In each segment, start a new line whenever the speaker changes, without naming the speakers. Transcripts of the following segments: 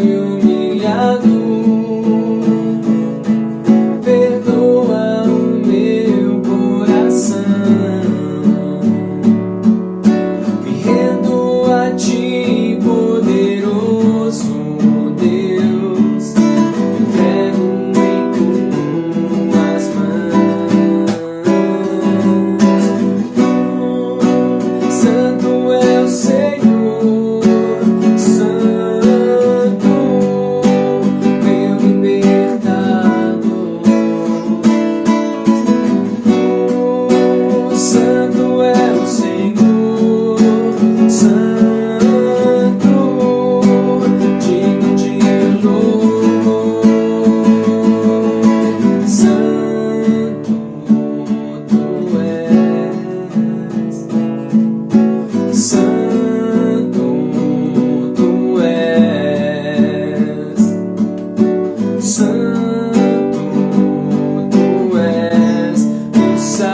humilhado. Perdoa o meu coração. Me rendo a ti, poderoso Deus. Me entrego em tuas mãos. Santo é o Senhor.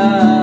lugar.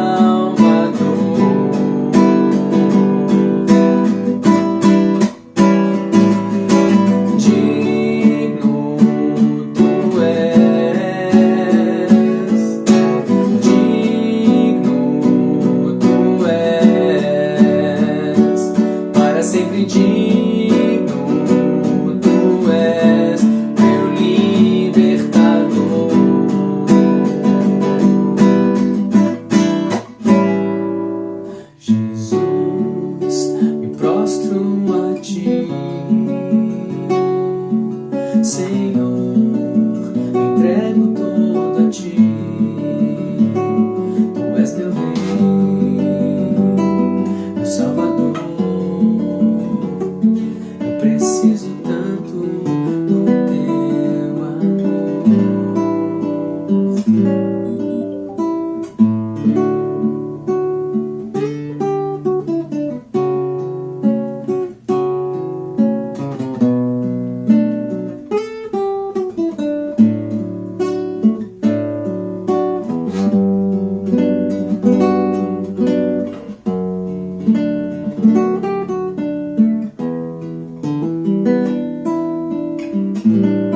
grande mm-hmm.